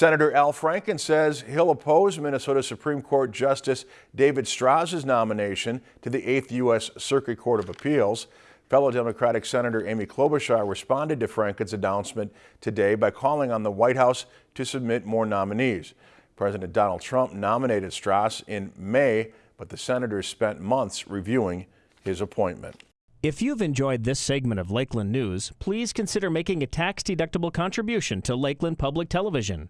Senator Al Franken says he'll oppose Minnesota Supreme Court Justice David Stras's nomination to the 8th U.S. Circuit Court of Appeals. Fellow Democratic Senator Amy Klobuchar responded to Franken's announcement today by calling on the White House to submit more nominees. President Donald Trump nominated Stras in May, but the senators spent months reviewing his appointment. If you've enjoyed this segment of Lakeland News, please consider making a tax-deductible contribution to Lakeland Public Television.